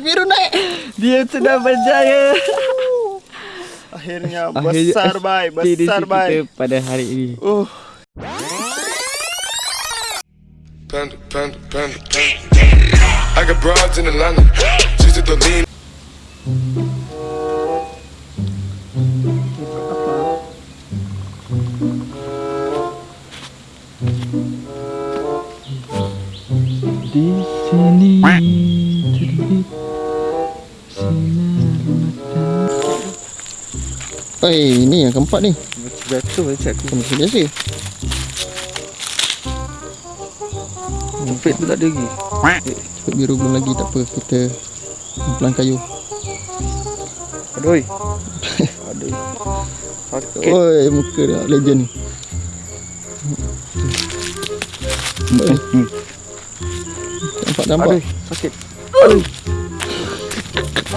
biru naik. Dia sudah berjaya. Akhirnya besar bai, besar bai. pada hari ini. Uh. Panda, panda, panda, panda. I got broads in Atlanta. She's at the lean. Di sini Eh, ini yang keempat ni. Jatuh macam aku. Macam biasa. Cepet pun tak ada lagi. Speed biru belum lagi tak apa. Kita pelan kayu. Aduh. Aduh. Sakit. Oi, muka dia legend ni. Oi. Nampak nampak. Aduh, sakit.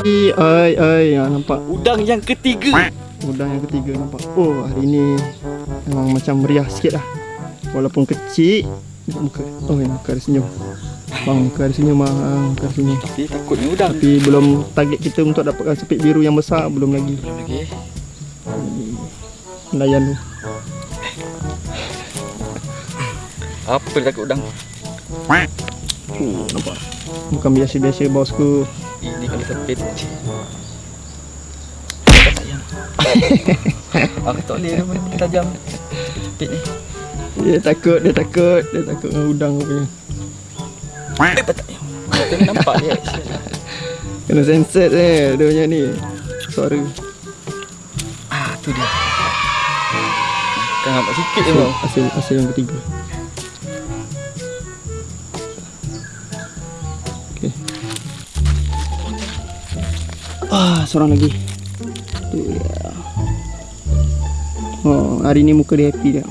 Oi, oi, oi, ya, nampak. Udang yang ketiga. Udang yang ketiga nampak. Oh, hari ni memang macam meriah sikit lah. Walaupun kecil, muka. Oh, muka ada senyum. Bang, muka ada senyum, bang. Muka ada senyum. Tapi takutnya udang. Tapi belum target kita untuk dapatkan sepit biru yang besar, belum lagi. Belum lagi. Layan tu. Apa dia takut udang? Oh, nampak. Bukan biasa-biasa bosku. Ini kalau sepit. Aku tak boleh dia benda tajam. Sepit ni. Dia takut, dia takut. Dia takut dengan udang punya. Eh. Kita nampak dia. Kena sensor eh, dia punya ni. Suara. Ah, tu dia. Kan nampak sikit je bang. hasil, hasil yang ketiga. Okey. Ah, seorang lagi. Oh, hari ni muka dia happy dia.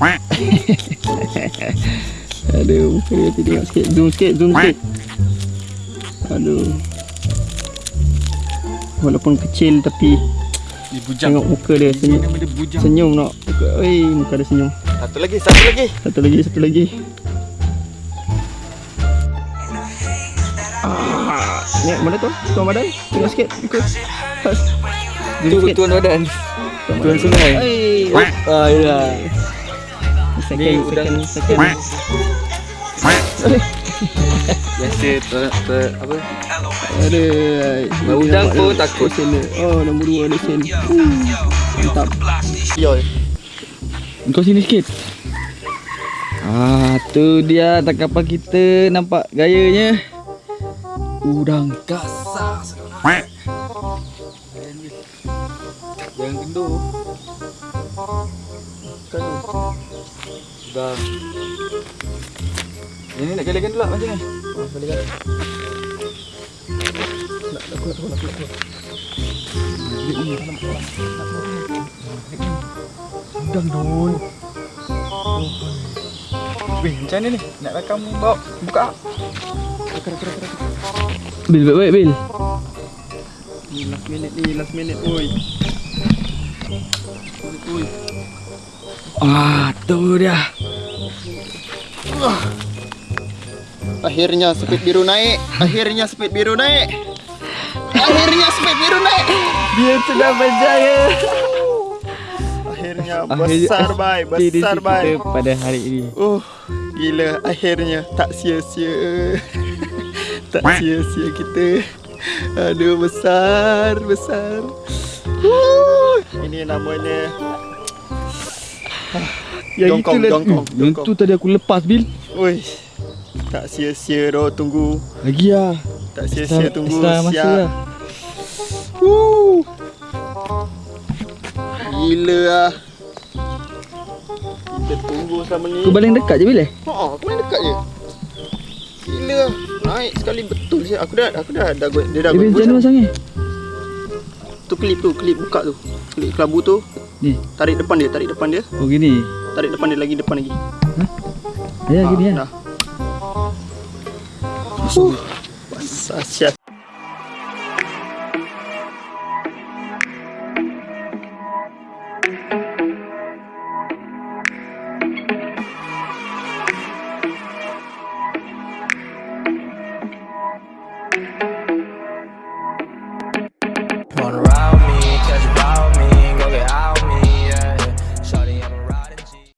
Aduh, muka dia happy tengok sikit. Zoom sikit, zoom sikit. Aduh. Walaupun kecil tapi Dia bujang. tengok muka dia senyum. Dia bujang. Senyum nak. Oi, muka dia senyum. Satu lagi, satu lagi. Satu lagi, satu lagi. Ah, ni mana tu? Tuan badan? Tengok sikit. Ikut. Tu tuan badan. Tuan sungai. Oi. Ah, ya. Second, second, second. Biasa tu, tu apa? Ada. Bau udang pun takut. Oh, nombor dua lesen. Hmm, Mantap. Yo. Kau sini sikit. Ah, tu dia tak kapal kita nampak gayanya. Udang kasar Jangan gendut. Kan. Udang. Ini nak galakan dulu lah macam ni. Oh, boleh kan? Nak, nak, nak, nak, nak, nak. Udang dun. Weh, macam mana ni? Nak rakam bawa buka. Rakam, rakam, rakam. Bil, baik baik bil. Ni last minute ni, last minute. Oi. Oi. Ah, tu dia. Akhirnya speed biru naik. Akhirnya speed biru naik. Akhirnya speed biru naik. Dia sudah berjaya. Akhirnya besar bai, besar ekspedisi bai. kita pada hari ini. Uh, gila akhirnya tak sia-sia. tak sia-sia kita. Aduh besar, besar. Ini namanya Yang Jongkong, itulah- jongkong, Hmm, Yang jongkong. tu tadi aku lepas bil. Oi. Tak sia-sia doh tunggu. Lagi lah. Tak sia-sia tunggu. extra masa Siap. lah. Woo. Gila ah. Kita tunggu sama ni. Kau baling dekat je bil eh? Ha, aku main dekat je. Gila ah. Naik sekali betul je. Aku dah aku dah dah go- dia dah Eh bil go- Tu klip tu, klip buka tu. Klip kelabu tu, Ni. tarik depan dia, tarik depan dia. Oh gini. Tarik depan dia lagi depan lagi. Ya Ha, gini kan. Dah. Uh, basah siap.